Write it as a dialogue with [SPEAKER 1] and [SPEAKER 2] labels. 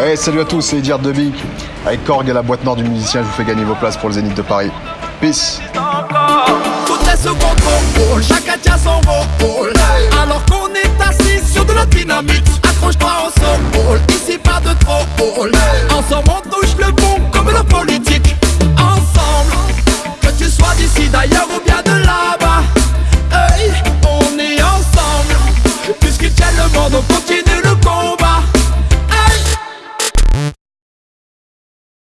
[SPEAKER 1] Hey, salut à tous, c'est Edir Debic. Avec Korg et la boîte nord du musicien, je vous fais gagner vos places pour le Zénith de Paris. Peace
[SPEAKER 2] Tout est sous contrôle, chacun tient son rôle Alors qu'on est assis sur de la dynamite Accroche-toi au sol, ici pas de trop Ensemble on touche le bon comme la politique Ensemble, que tu sois d'ici d'ailleurs ou bien